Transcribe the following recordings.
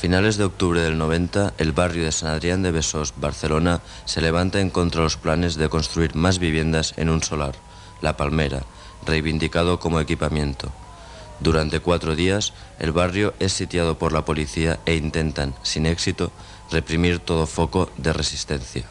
A finales de octubre del 90, el barrio de San Adrián de Besós, Barcelona, se levanta en contra de los planes de construir más viviendas en un solar, La Palmera, reivindicado como equipamiento. Durante cuatro días, el barrio es sitiado por la policía e intentan, sin éxito, reprimir todo foco de resistencia.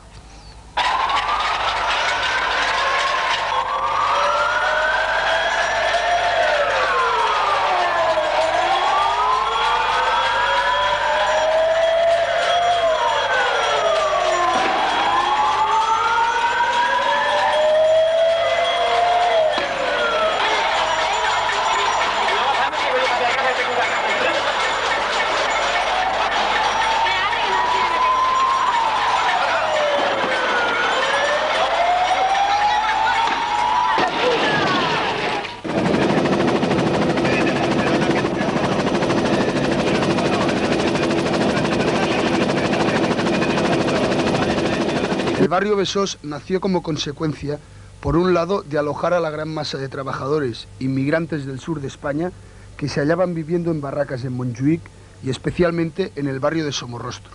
El barrio Besós nació como consecuencia, por un lado, de alojar a la gran masa de trabajadores inmigrantes del sur de España que se hallaban viviendo en barracas en Montjuic y especialmente en el barrio de Somorrostro.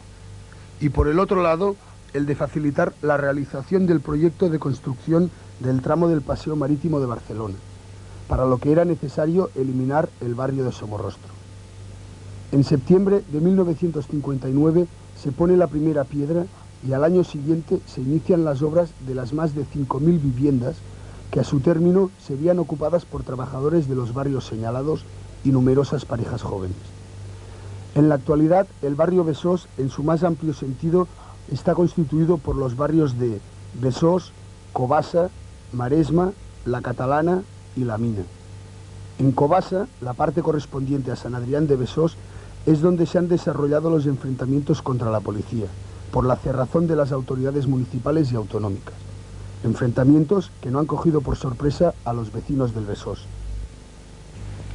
Y por el otro lado, el de facilitar la realización del proyecto de construcción del tramo del Paseo Marítimo de Barcelona, para lo que era necesario eliminar el barrio de Somorrostro. En septiembre de 1959 se pone la primera piedra y al año siguiente se inician las obras de las más de 5.000 viviendas que a su término serían ocupadas por trabajadores de los barrios señalados y numerosas parejas jóvenes. En la actualidad, el barrio Besós, en su más amplio sentido, está constituido por los barrios de Besós, Cobasa, Maresma, La Catalana y La Mina. En Cobasa, la parte correspondiente a San Adrián de Besós, es donde se han desarrollado los enfrentamientos contra la policía por la cerrazón de las autoridades municipales y autonómicas. Enfrentamientos que no han cogido por sorpresa a los vecinos del Besós.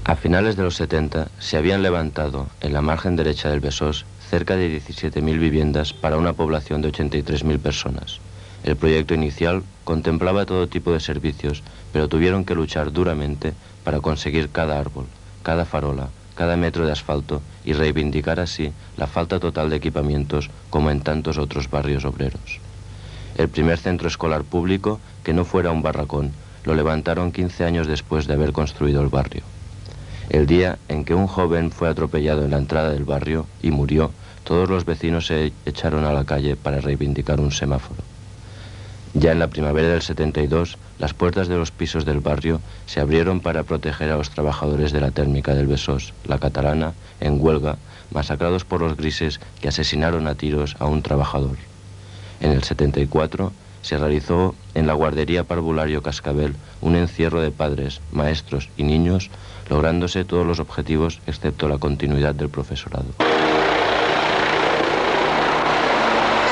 A finales de los 70 se habían levantado en la margen derecha del Besós cerca de 17.000 viviendas para una población de 83.000 personas. El proyecto inicial contemplaba todo tipo de servicios, pero tuvieron que luchar duramente para conseguir cada árbol, cada farola, cada metro de asfalto y reivindicar así la falta total de equipamientos como en tantos otros barrios obreros. El primer centro escolar público, que no fuera un barracón, lo levantaron 15 años después de haber construido el barrio. El día en que un joven fue atropellado en la entrada del barrio y murió, todos los vecinos se echaron a la calle para reivindicar un semáforo. Ya en la primavera del 72, las puertas de los pisos del barrio se abrieron para proteger a los trabajadores de la térmica del Besós, la catalana, en huelga, masacrados por los grises que asesinaron a tiros a un trabajador. En el 74 se realizó en la guardería Parvulario Cascabel un encierro de padres, maestros y niños, lográndose todos los objetivos excepto la continuidad del profesorado.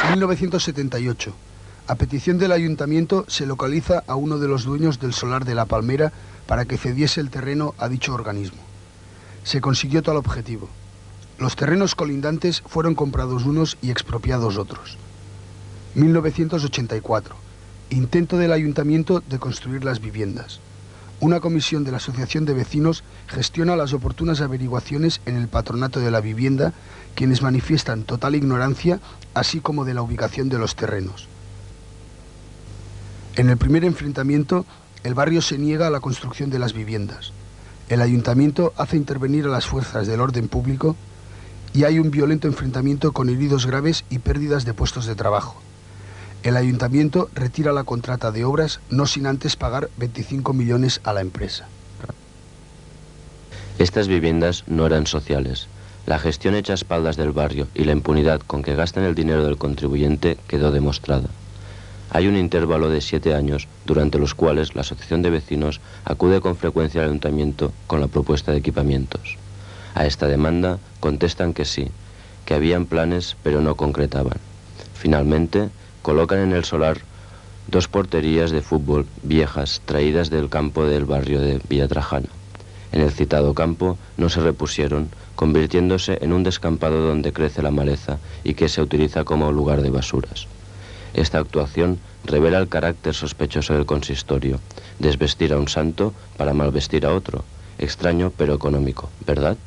1978. A petición del ayuntamiento se localiza a uno de los dueños del solar de La Palmera para que cediese el terreno a dicho organismo. Se consiguió tal objetivo. Los terrenos colindantes fueron comprados unos y expropiados otros. 1984. Intento del ayuntamiento de construir las viviendas. Una comisión de la Asociación de Vecinos gestiona las oportunas averiguaciones en el patronato de la vivienda, quienes manifiestan total ignorancia, así como de la ubicación de los terrenos. En el primer enfrentamiento, el barrio se niega a la construcción de las viviendas. El ayuntamiento hace intervenir a las fuerzas del orden público y hay un violento enfrentamiento con heridos graves y pérdidas de puestos de trabajo. El ayuntamiento retira la contrata de obras no sin antes pagar 25 millones a la empresa. Estas viviendas no eran sociales. La gestión hecha a espaldas del barrio y la impunidad con que gastan el dinero del contribuyente quedó demostrada. Hay un intervalo de siete años durante los cuales la Asociación de Vecinos acude con frecuencia al Ayuntamiento con la propuesta de equipamientos. A esta demanda contestan que sí, que habían planes pero no concretaban. Finalmente, colocan en el solar dos porterías de fútbol viejas traídas del campo del barrio de Villatrajana. En el citado campo no se repusieron, convirtiéndose en un descampado donde crece la maleza y que se utiliza como lugar de basuras. Esta actuación revela el carácter sospechoso del consistorio, desvestir a un santo para malvestir a otro, extraño pero económico, ¿verdad?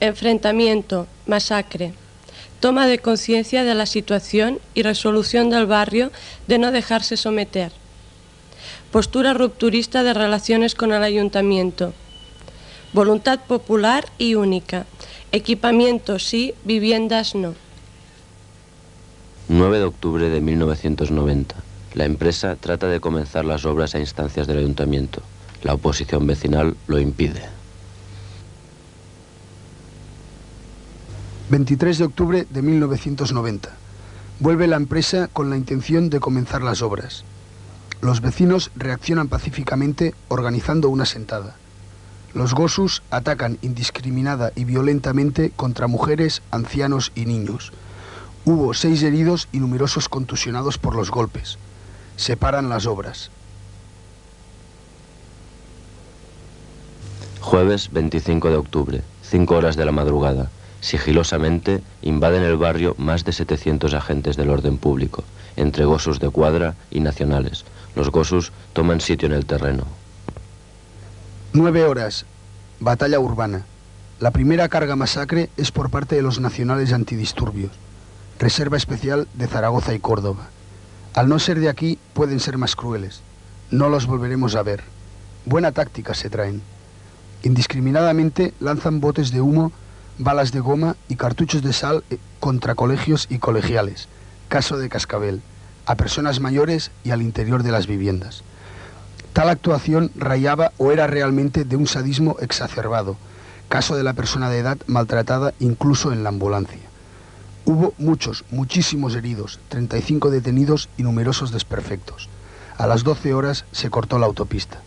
Enfrentamiento, masacre, toma de conciencia de la situación y resolución del barrio de no dejarse someter postura rupturista de relaciones con el ayuntamiento, voluntad popular y única, equipamiento sí, viviendas no. 9 de octubre de 1990. La empresa trata de comenzar las obras a instancias del ayuntamiento. La oposición vecinal lo impide. 23 de octubre de 1990. Vuelve la empresa con la intención de comenzar las obras. Los vecinos reaccionan pacíficamente organizando una sentada. Los Gosus atacan indiscriminada y violentamente contra mujeres, ancianos y niños. Hubo seis heridos y numerosos contusionados por los golpes. Separan las obras. Jueves 25 de octubre, 5 horas de la madrugada. Sigilosamente invaden el barrio más de 700 agentes del orden público, entre gosus de cuadra y nacionales. Los gosus toman sitio en el terreno. Nueve horas. Batalla urbana. La primera carga masacre es por parte de los nacionales antidisturbios. Reserva especial de Zaragoza y Córdoba. Al no ser de aquí, pueden ser más crueles. No los volveremos a ver. Buena táctica se traen. Indiscriminadamente lanzan botes de humo balas de goma y cartuchos de sal eh, contra colegios y colegiales, caso de Cascabel, a personas mayores y al interior de las viviendas. Tal actuación rayaba o era realmente de un sadismo exacerbado, caso de la persona de edad maltratada incluso en la ambulancia. Hubo muchos, muchísimos heridos, 35 detenidos y numerosos desperfectos. A las 12 horas se cortó la autopista.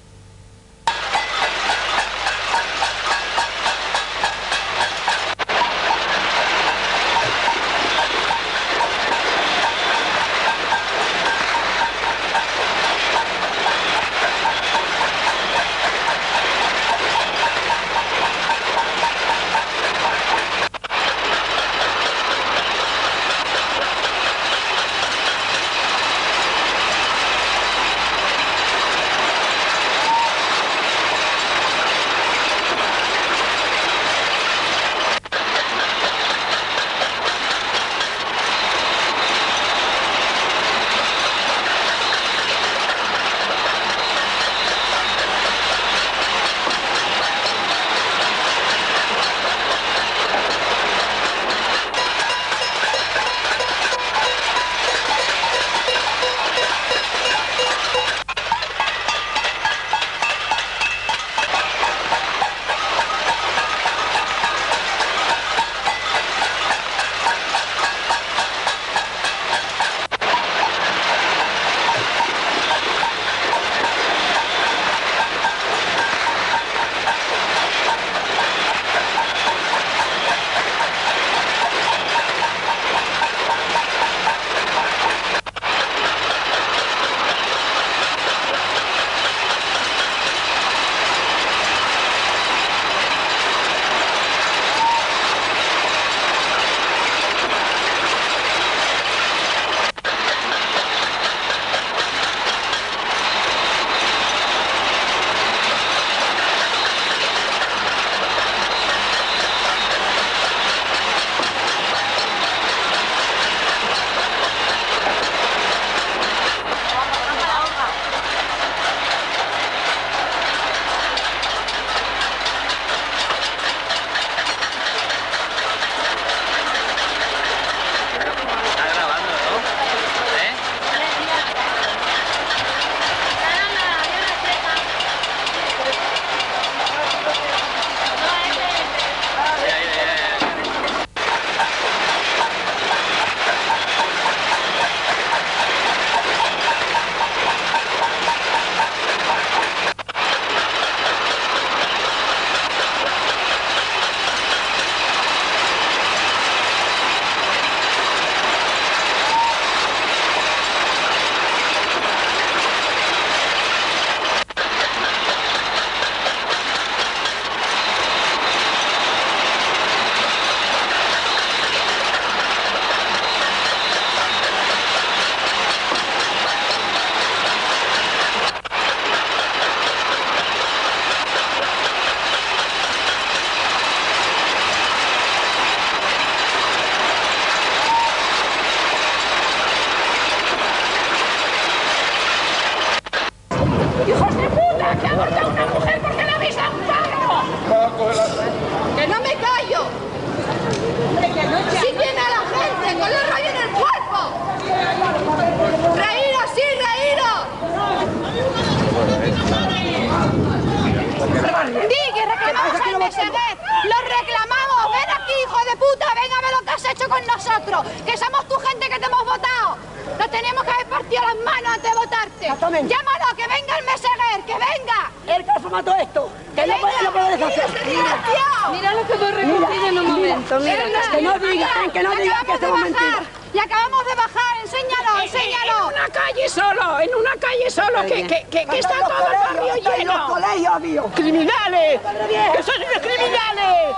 Montserrat, lo reclamamos, ven aquí, hijo de puta, ven a ver lo que has hecho con nosotros, que somos tu gente que te hemos votado. Nos tenemos que haber partido las manos antes de votarte. Exactamente. Llámalo, que venga el Meseguer, que venga. El que formató esto, que, no puede, no deshacer. Mira, mira, lo que hemos recogido en un momento, mira, que no digan, que no digan que, diga, que. Y acabamos de bajar, enséñalo, enséñalo. En una calle solo, en una calle solo, que, que, que, que está todo el barrio lleno. los colegios, mío. ¡Criminales! ¡Que sois unos criminales!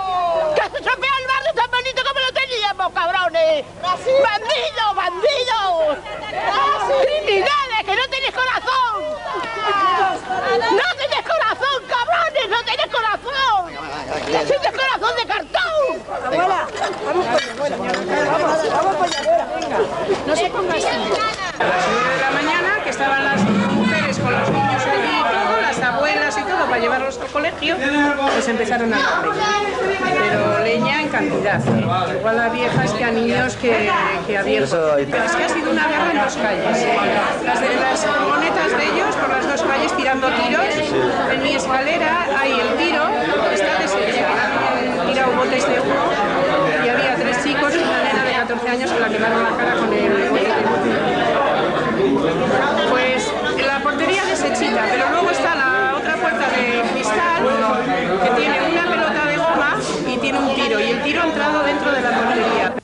¡Que se estropea el barrio tan bonito como lo teníamos, cabrones! ¡Bandidos, bandidos! ¡Criminales, que no tenéis corazón! ¡No tenéis corazón! ¡No tenéis corazón! ¡Tenéis corazón de cartón! Abuela, vamos para Vamos, vamos para allá, venga. No se ponga así. A las 9 de la mañana, que estaban las mujeres con los para llevarlos al colegio, pues empezaron a dar leña. Pero leña en cantidad. Igual a viejas que a niños que, que a viejos. Es que ha sido una guerra en dos calles. Las de las furgonetas de ellos, por las dos calles, tirando tiros. En mi escalera hay el tiro, está deshecho. Tirado botes de humo y había tres chicos y una nena de 14 años que la quemaron la cara con el bote de humo. Pues la portería deshechita, pero luego está la otra puerta de cristal que tiene una pelota de goma y tiene un tiro, y el tiro ha entrado dentro de la portería.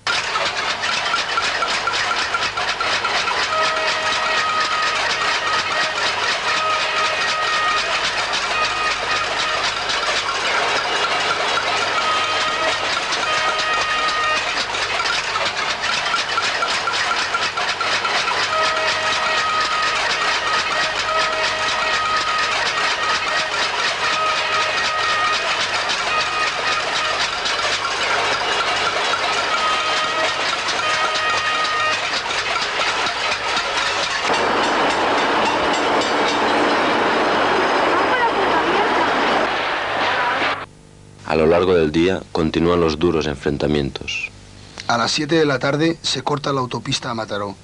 A lo largo del día continúan los duros enfrentamientos. A las 7 de la tarde se corta la autopista a Mataró.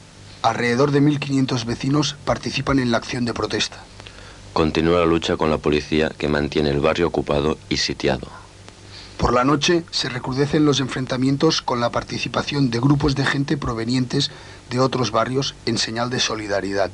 Alrededor de 1.500 vecinos participan en la acción de protesta. Continúa la lucha con la policía que mantiene el barrio ocupado y sitiado. Por la noche se recrudecen los enfrentamientos con la participación de grupos de gente provenientes de otros barrios en señal de solidaridad.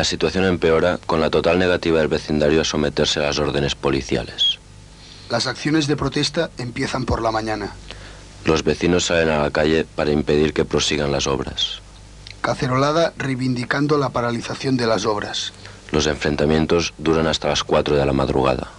La situación empeora con la total negativa del vecindario a someterse a las órdenes policiales. Las acciones de protesta empiezan por la mañana. Los vecinos salen a la calle para impedir que prosigan las obras. Cacerolada reivindicando la paralización de las obras. Los enfrentamientos duran hasta las 4 de la madrugada.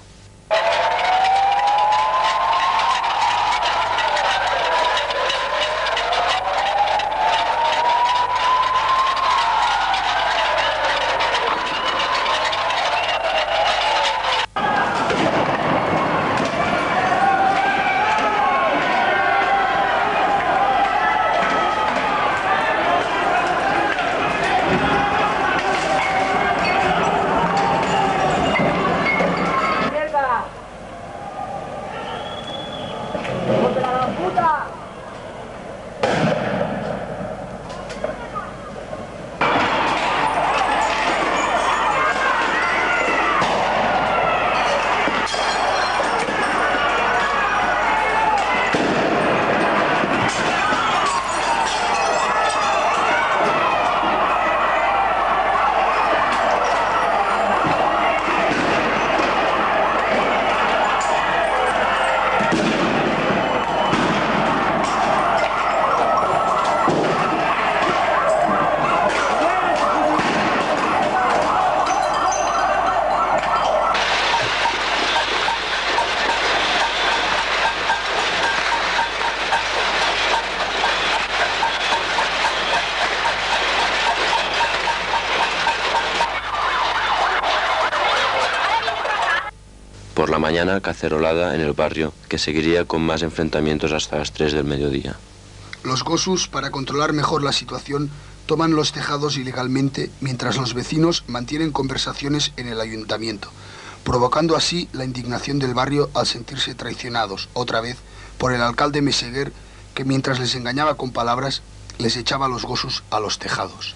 Por la cacerolada en el barrio, que seguiría con más enfrentamientos hasta las 3 del mediodía. Los Gosus, para controlar mejor la situación, toman los tejados ilegalmente mientras los vecinos mantienen conversaciones en el ayuntamiento, provocando así la indignación del barrio al sentirse traicionados, otra vez, por el alcalde Meseguer, que mientras les engañaba con palabras, les echaba los Gosus a los tejados.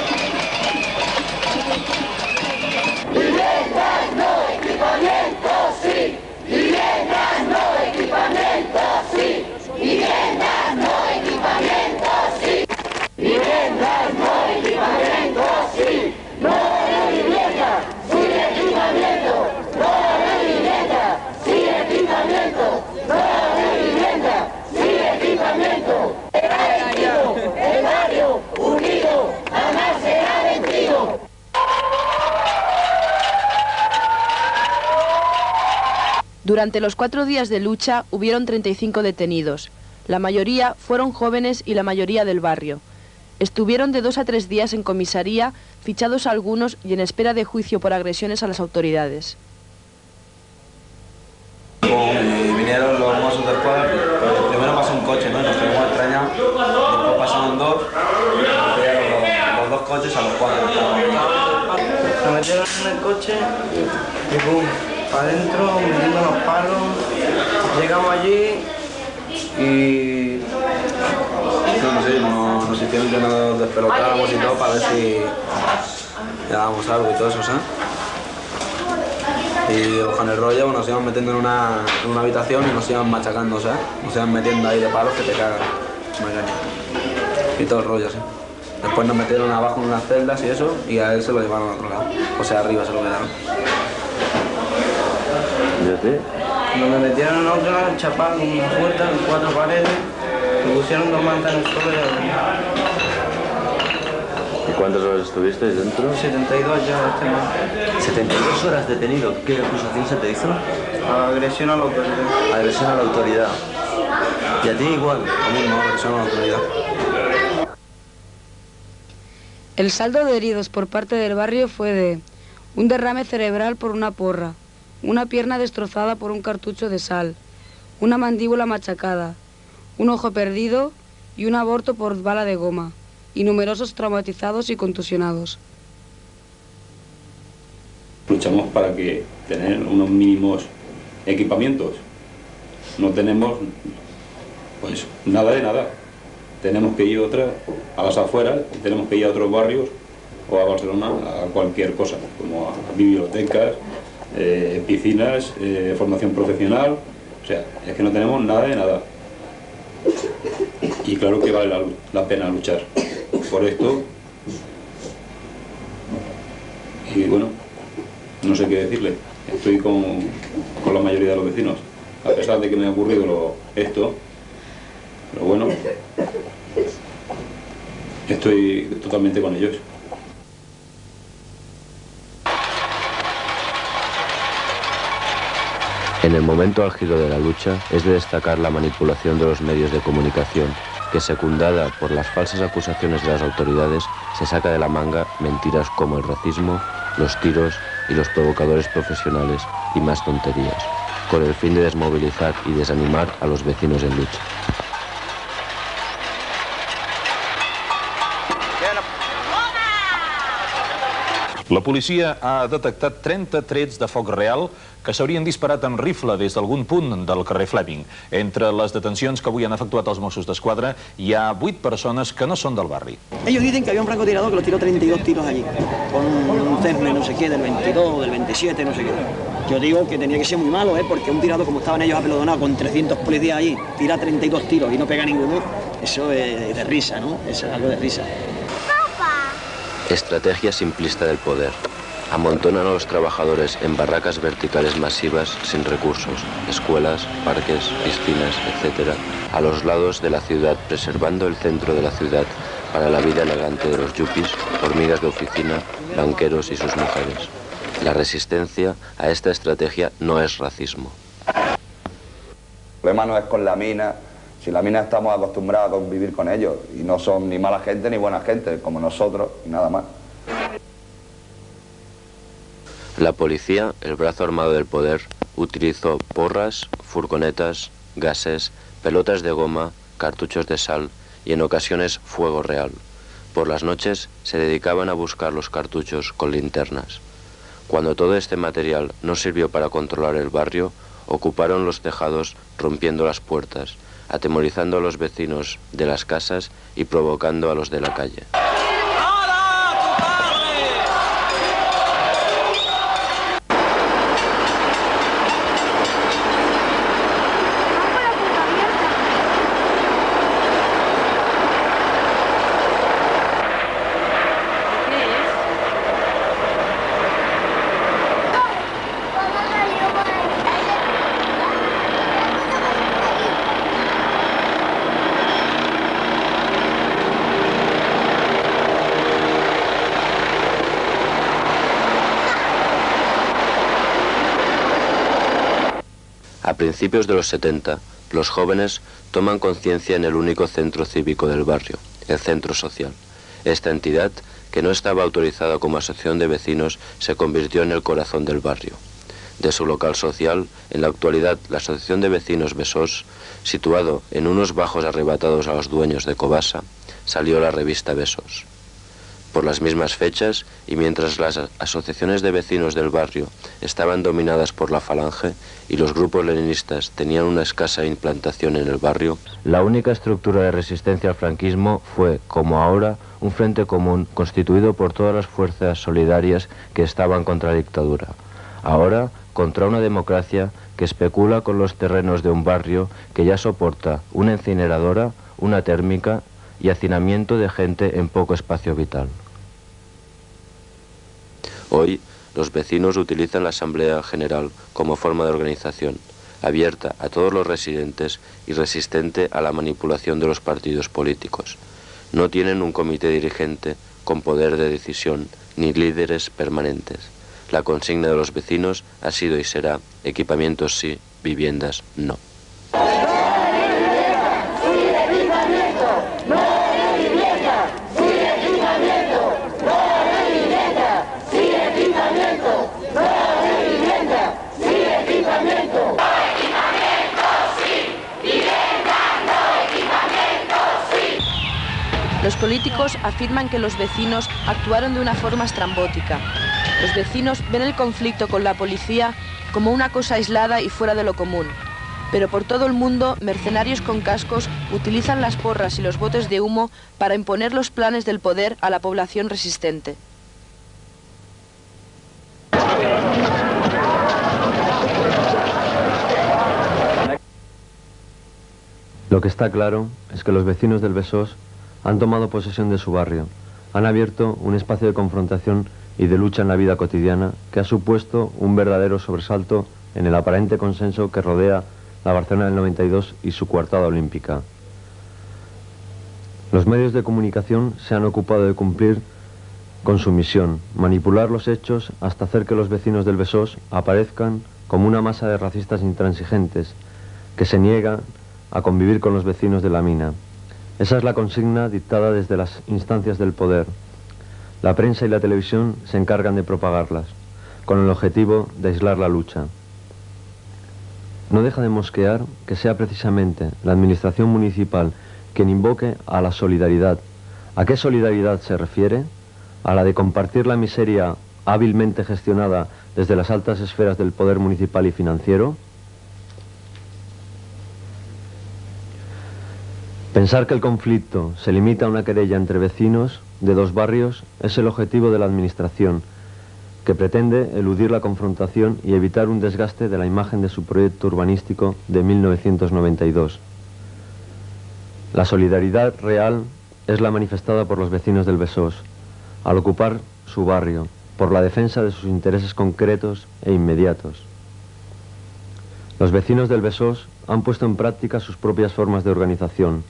Durante los cuatro días de lucha hubieron 35 detenidos. La mayoría fueron jóvenes y la mayoría del barrio. Estuvieron de dos a tres días en comisaría, fichados algunos y en espera de juicio por agresiones a las autoridades. Y vinieron los mozos del pueblo, pues primero pasó un coche, ¿no? Nos quedamos extrañados, después pasaron dos, y los, los dos coches a los cuatro. Nos metieron en el coche y pum, para adentro, metiendo los palos. Llegamos allí y... No, sí, nos, nos hicieron que nos despelotábamos y todo para ver si llevábamos algo y todo eso, ¿sabes? Y con el rollo pues, nos iban metiendo en una, en una habitación y nos iban machacando, ¿sabes? Nos iban metiendo ahí de palos que te cagan. Y todo el rollo, ¿sí? Después nos metieron abajo en unas celdas y eso, y a él se lo llevaron a otro lado. O sea, arriba se lo quedaron. Nos metieron en otra, chapado con una puerta, en cuatro paredes, me pusieron dos mantas en el suelo y a. ¿Y cuántas horas estuvisteis dentro? 72 ya este mes. 72 horas detenido. ¿Qué acusación se te hizo? Agresión a la autoridad. Agresión a la autoridad. ¿Y a ti igual? Lo mismo, agresión a la autoridad. El saldo de heridos por parte del barrio fue de un derrame cerebral por una porra, una pierna destrozada por un cartucho de sal, una mandíbula machacada, un ojo perdido y un aborto por bala de goma, y numerosos traumatizados y contusionados. Luchamos para que tener unos mínimos equipamientos. No tenemos pues nada de nada. Tenemos que ir otra a las afueras, tenemos que ir a otros barrios o a Barcelona a cualquier cosa, como a bibliotecas, eh, piscinas, eh, formación profesional, o sea, es que no tenemos nada de nada. Y claro que vale la, la pena luchar por esto. Y bueno, no sé qué decirle. Estoy con, con la mayoría de los vecinos, a pesar de que me ha ocurrido esto, pero bueno, estoy totalmente con ellos. En el momento álgido de la lucha es de destacar la manipulación de los medios de comunicación, que secundada por las falsas acusaciones de las autoridades, se saca de la manga mentiras como el racismo, los tiros y los provocadores profesionales y más tonterías, con el fin de desmovilizar y desanimar a los vecinos en lucha. La policia ha detectat 30 trets de foc real que s'haurien disparat amb rifle des d'algun punt del carrer Fleming. Entre les detencions que avui han efectuat els Mossos d'Esquadra hi ha 8 persones que no són del barri. Ellos dicen que había un francotirador que los tiró 32 tiros allí, con un Cessna no sé qué, del 22, del 27, no sé qué. Yo digo que tenía que ser muy malo, ¿eh? porque un tirador como estaban ellos apelodonados con 300 policías allí, tira 32 tiros y no pega ninguno, eso es de risa, ¿no? Eso es algo de risa. Estrategia simplista del poder. Amontonan a los trabajadores en barracas verticales masivas sin recursos, escuelas, parques, piscinas, etc., a los lados de la ciudad, preservando el centro de la ciudad para la vida elegante de los yuppies, hormigas de oficina, banqueros y sus mujeres. La resistencia a esta estrategia no es racismo. El problema no es con la mina, si la mina estamos acostumbrados a convivir con ellos y no son ni mala gente ni buena gente, como nosotros, y nada más. La policía, el brazo armado del poder, utilizó porras, furgonetas, gases, pelotas de goma, cartuchos de sal y en ocasiones fuego real. Por las noches se dedicaban a buscar los cartuchos con linternas. Cuando todo este material no sirvió para controlar el barrio, ocuparon los tejados rompiendo las puertas, atemorizando a los vecinos de las casas y provocando a los de la calle. A principios de los 70, los jóvenes toman conciencia en el único centro cívico del barrio, el Centro Social. Esta entidad, que no estaba autorizada como asociación de vecinos, se convirtió en el corazón del barrio. De su local social, en la actualidad, la Asociación de Vecinos Besós, situado en unos bajos arrebatados a los dueños de Cobasa, salió la revista Besos. Por las mismas fechas, y mientras las asociaciones de vecinos del barrio estaban dominadas por la falange y los grupos leninistas tenían una escasa implantación en el barrio, la única estructura de resistencia al franquismo fue, como ahora, un frente común constituido por todas las fuerzas solidarias que estaban contra la dictadura. Ahora, contra una democracia que especula con los terrenos de un barrio que ya soporta una incineradora, una térmica y hacinamiento de gente en poco espacio vital. Hoy, los vecinos utilizan la Asamblea General como forma de organización, abierta a todos los residentes y resistente a la manipulación de los partidos políticos. No tienen un comité dirigente con poder de decisión ni líderes permanentes. La consigna de los vecinos ha sido y será equipamientos sí, viviendas no. Políticos afirman que los vecinos actuaron de una forma estrambótica. Los vecinos ven el conflicto con la policía como una cosa aislada y fuera de lo común. Pero por todo el mundo, mercenarios con cascos utilizan las porras y los botes de humo para imponer los planes del poder a la población resistente. Lo que está claro es que los vecinos del Besós han tomado posesión de su barrio, han abierto un espacio de confrontación y de lucha en la vida cotidiana que ha supuesto un verdadero sobresalto en el aparente consenso que rodea la Barcelona del 92 y su coartada olímpica. Los medios de comunicación se han ocupado de cumplir con su misión, manipular los hechos hasta hacer que los vecinos del Besós aparezcan como una masa de racistas intransigentes que se niegan a convivir con los vecinos de la mina. Esa es la consigna dictada desde las instancias del poder. La prensa y la televisión se encargan de propagarlas, con el objetivo de aislar la lucha. No deja de mosquear que sea precisamente la administración municipal quien invoque a la solidaridad. ¿A qué solidaridad se refiere? ¿A la de compartir la miseria hábilmente gestionada desde las altas esferas del poder municipal y financiero? Pensar que el conflicto se limita a una querella entre vecinos de dos barrios es el objetivo de la Administración, que pretende eludir la confrontación y evitar un desgaste de la imagen de su proyecto urbanístico de 1992. La solidaridad real es la manifestada por los vecinos del Besós, al ocupar su barrio, por la defensa de sus intereses concretos e inmediatos. Los vecinos del Besós han puesto en práctica sus propias formas de organización,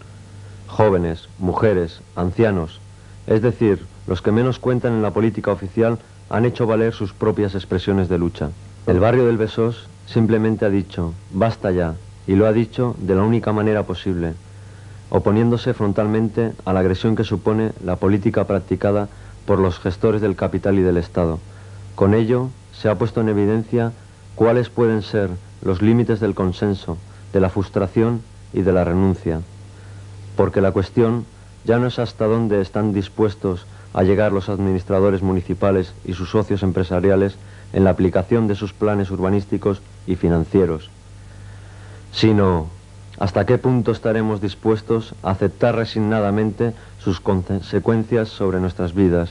jóvenes, mujeres, ancianos, es decir, los que menos cuentan en la política oficial han hecho valer sus propias expresiones de lucha. El barrio del Besós simplemente ha dicho, basta ya, y lo ha dicho de la única manera posible, oponiéndose frontalmente a la agresión que supone la política practicada por los gestores del capital y del Estado. Con ello se ha puesto en evidencia cuáles pueden ser los límites del consenso, de la frustración y de la renuncia porque la cuestión ya no es hasta dónde están dispuestos a llegar los administradores municipales y sus socios empresariales en la aplicación de sus planes urbanísticos y financieros, sino hasta qué punto estaremos dispuestos a aceptar resignadamente sus consecuencias sobre nuestras vidas.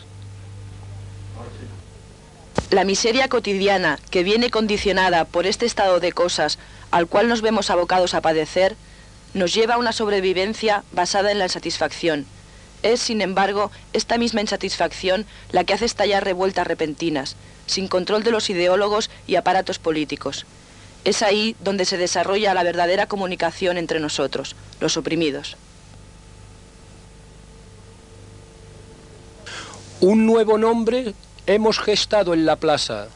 La miseria cotidiana, que viene condicionada por este estado de cosas al cual nos vemos abocados a padecer, nos lleva a una sobrevivencia basada en la insatisfacción. Es, sin embargo, esta misma insatisfacción la que hace estallar revueltas repentinas, sin control de los ideólogos y aparatos políticos. Es ahí donde se desarrolla la verdadera comunicación entre nosotros, los oprimidos. Un nuevo nombre hemos gestado en la plaza,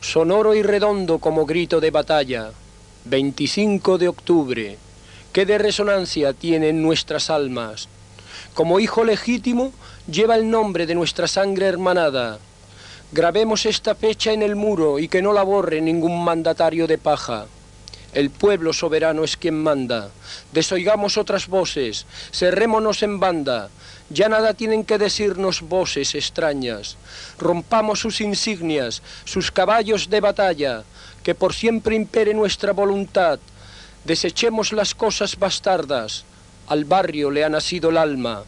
sonoro y redondo como grito de batalla, 25 de octubre, que de resonancia tienen nuestras almas. Como hijo legítimo lleva el nombre de nuestra sangre hermanada, Grabemos esta fecha en el muro y que no la borre ningún mandatario de paja. El pueblo soberano es quien manda. Desoigamos otras voces, cerrémonos en banda. Ya nada tienen que decirnos voces extrañas. Rompamos sus insignias, sus caballos de batalla, que por siempre impere nuestra voluntad. Desechemos las cosas bastardas. Al barrio le ha nacido el alma.